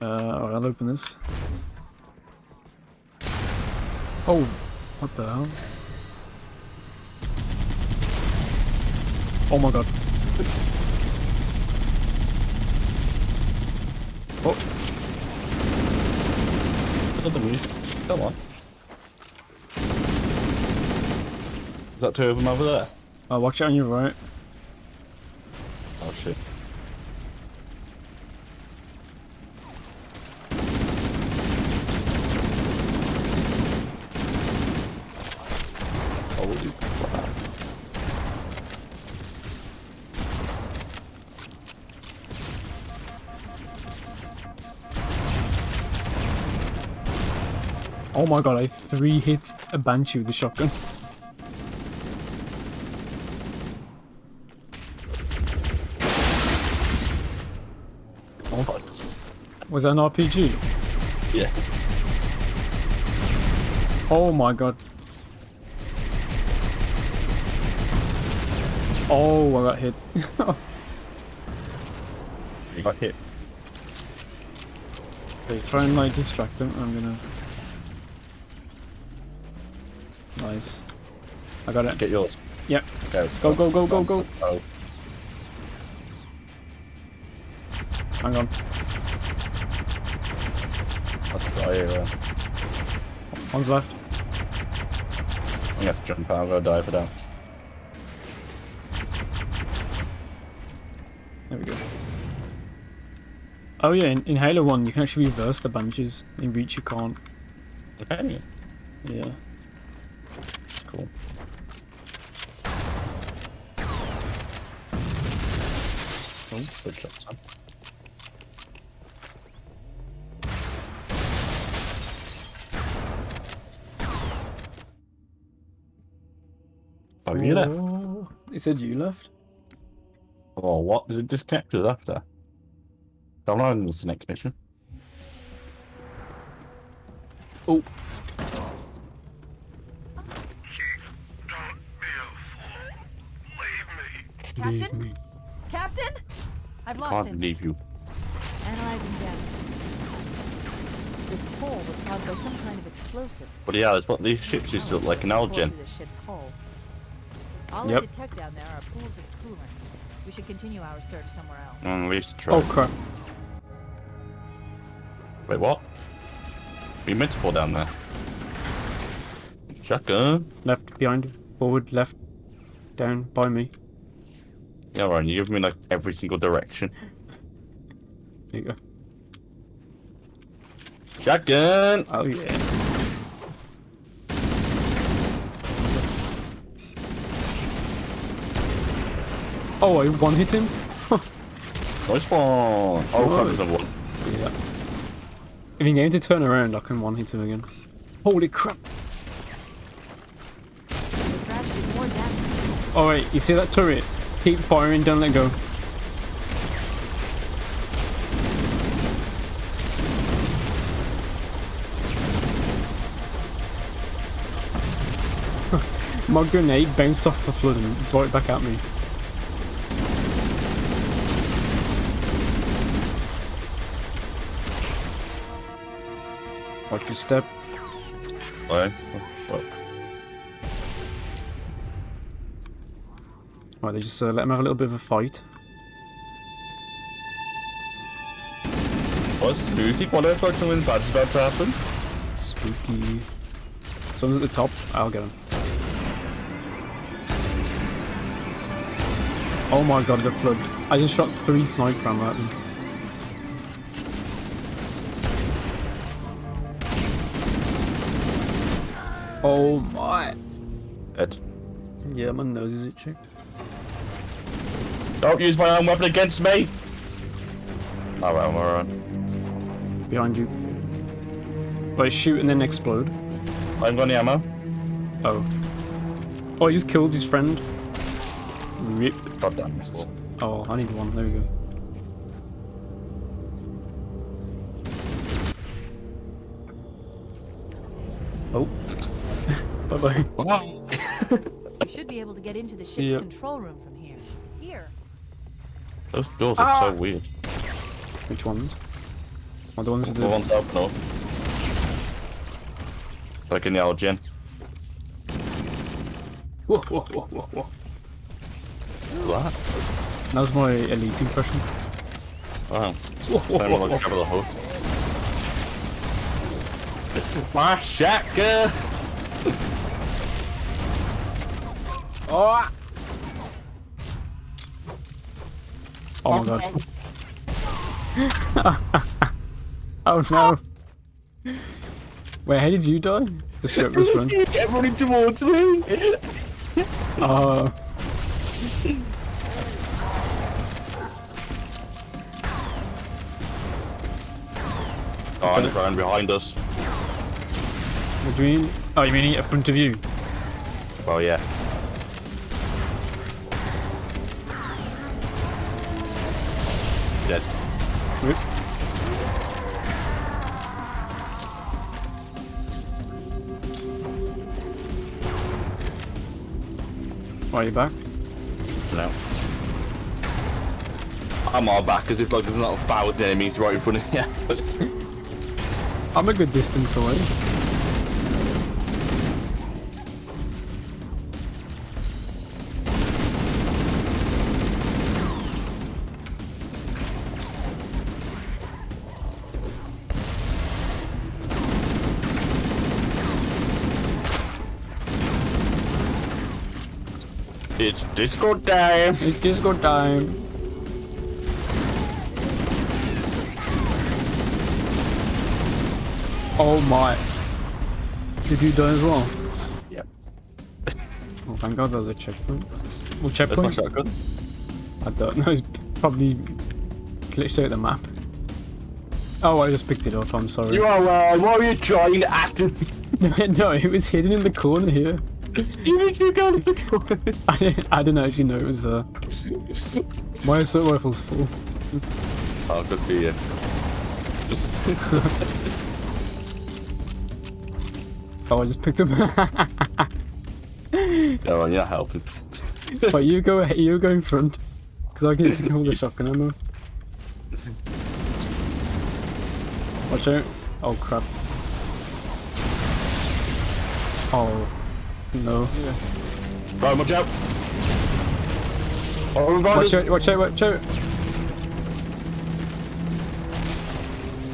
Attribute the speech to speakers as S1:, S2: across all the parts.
S1: Uh, alright, I'll open this. Oh, what the hell? Oh my god. Oh,
S2: Is that the music? Come on. Is that two of them over there?
S1: uh, watch out on your right.
S2: Oh shit.
S1: Oh my god, I three hit a Banshee with the shotgun.
S2: Oh,
S1: Was that an RPG?
S2: yeah.
S1: Oh my god. Oh, I got hit.
S2: You got hit.
S1: Okay, try and like distract them. I'm gonna. Nice. I got it.
S2: Get yours.
S1: Yep.
S2: Okay, let's
S1: Go, go, go, go, go.
S2: Oh,
S1: Hang on.
S2: that's a guy here.
S1: One's left.
S2: I'm gonna have to jump out. I'm gonna dive it down.
S1: There we go. Oh yeah, in, in Halo 1 you can actually reverse the Banshees. In Reach you can't.
S2: Okay.
S1: Yeah.
S2: That's cool. Oh, good shot, son. Oh, you left?
S1: It said you left?
S2: Oh, what? Did it disconnect us after? Don't know, this is the next mission.
S1: Oh,
S3: Don't be a fool. Leave me.
S4: Captain? Captain? I've lost
S2: Can't
S4: him.
S2: leave you.
S4: Analyzing data. This hole was caused by some kind of explosive.
S2: But yeah, it's what these ships used to look like an
S4: Power
S2: Elgin.
S4: ship's hull. All
S1: Yep.
S4: I detect down there are pools of coolant. We should continue our search somewhere else.
S2: Mm, we used to try.
S1: oh crap.
S2: Wait, what? We meant to fall down there. Shotgun.
S1: Left, behind, forward, left, down, by me.
S2: Yeah, Ryan, you give me like every single direction.
S1: There you go.
S2: Shotgun.
S1: Oh yeah. Oh, I one hit him?
S2: Nice one. Oh, crap, there's
S1: Nice.
S2: another one.
S1: Yeah. If you get him to turn around, I can one hit him again. Holy crap.
S4: The crash did more damage.
S1: Oh wait, you see that turret? Keep firing, don't let go. My grenade bounced off the flood and brought it back at me. Watch your step.
S2: Wait. Look.
S1: Right, they just uh, let him have a little bit of a fight.
S2: What's Lucy? What if something bad's about to happen?
S1: Spooky. Someone's at the top. I'll get him. Oh my god, the flood. I just shot three sniper ammo at them. Oh my.
S2: Ed.
S1: Yeah, my nose is itching.
S2: Don't use my own weapon against me! Alright, I'm alright.
S1: Behind you. Wait, shoot and then explode.
S2: I haven't got any ammo.
S1: Oh. Oh, he just killed his friend. Rip.
S2: God damn it.
S1: Oh, I need one. There we go. Oh. bye bye.
S2: Wow.
S4: We should be able to get into the ship's control room from here. Here.
S2: Those doors are
S1: Ah.
S2: so weird.
S1: Which ones? Or the ones with
S2: The
S1: the...
S2: ones open up. Like in the old gym.
S1: Whoa, whoa, whoa, whoa, whoa.
S2: What's that?
S1: That was my elite impression.
S2: Oh.
S1: Whoa, whoa,
S2: Then
S1: whoa,
S2: we'll
S1: whoa.
S2: cover the hood. My shotgun!
S1: Oh! Oh my god. oh no. Wait, how did you die? The script was run.
S2: Get running towards me!
S1: Oh.
S2: Oh, I'm behind us.
S1: What do you mean? Oh, you mean in front of you?
S2: Well, yeah.
S1: Are you back?
S2: No. I'm all back as if like there's not a thousand enemies right in front of you.
S1: I'm a good distance away.
S2: It's disco time!
S1: It's disco time. Oh my. Did you die as well?
S2: Yep.
S1: Oh, thank god there's a checkpoint. Well, checkpoint?
S2: That's my shotgun.
S1: I don't know, it's probably glitched out the map. Oh, I just picked it up, I'm sorry.
S2: You are right, what are you trying to act?
S1: no, it was hidden in the corner here.
S2: You need to go the corner.
S1: I didn't, I didn't actually know it was there. My assault rifle's full.
S2: Oh, good for you. Just
S1: Oh, I just picked up.
S2: no, you're not helping.
S1: But you go ahead, you go in front. Because I can hold the shotgun ammo. Watch out. Oh crap. Oh. No.
S2: Right, watch out. Oh,
S1: Watch out, watch out, watch out.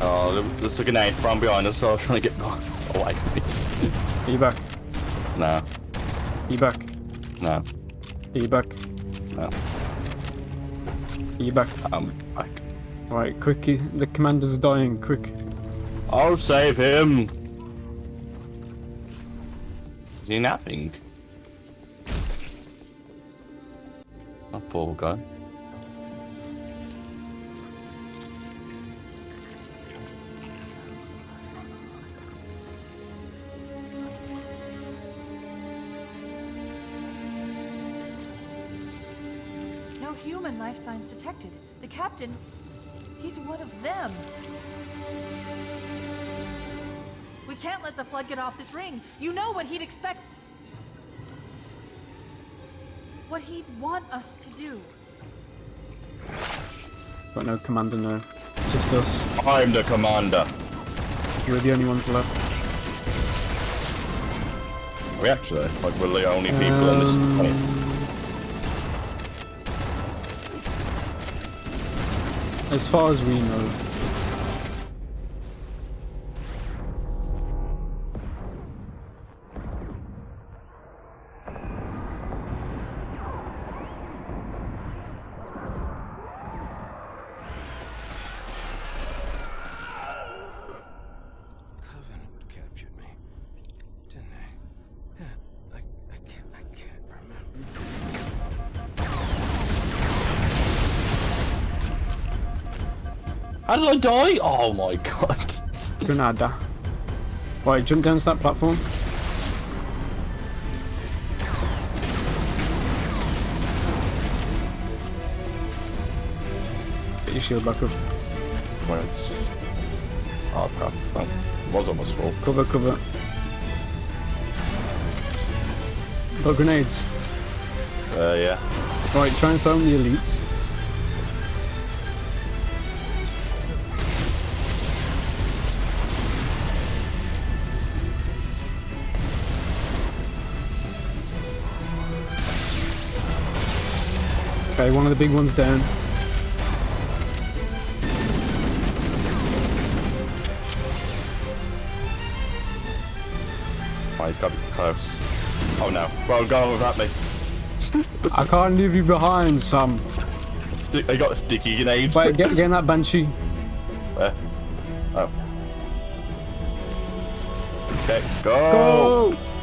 S2: Oh, there's a grenade from behind us, so I was trying to get away from it.
S1: Are you back?
S2: No,
S1: Are you back?
S2: no,
S1: Are you back?
S2: no.
S1: Are you back?
S2: I'm back.
S1: Alright, quick, the commander's dying, quick.
S2: I'll save him. He nothing? Oh, poor guy.
S4: No human life signs detected. The captain, he's one of them. We can't let the flood get off this ring. You know what he'd expect. What he'd want us to do.
S1: Got no commander now. Just us.
S2: I'm the commander.
S1: We're the only ones left.
S2: We actually, like, we're the only people on this
S1: Um,
S2: planet.
S1: As far as we know.
S2: How did I die? Oh my god.
S1: Granada. Right, jump down to that platform. Get your shield back up.
S2: When it's... Oh crap. Well, was almost full.
S1: Cover, cover. Got grenades.
S2: Uh, yeah.
S1: Right, try and throw in the elites. Okay, one of the big ones down.
S2: Oh, he's got to be close. Oh no. Well, go without me.
S1: I can't leave you behind, Sam.
S2: Stick, I got a sticky grenade.
S1: Wait, get, get in that banshee.
S2: Where? Oh. Okay, go!
S1: Go!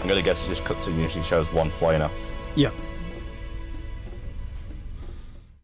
S2: I'm gonna guess it just cuts in usually shows one flying off.
S1: Yep.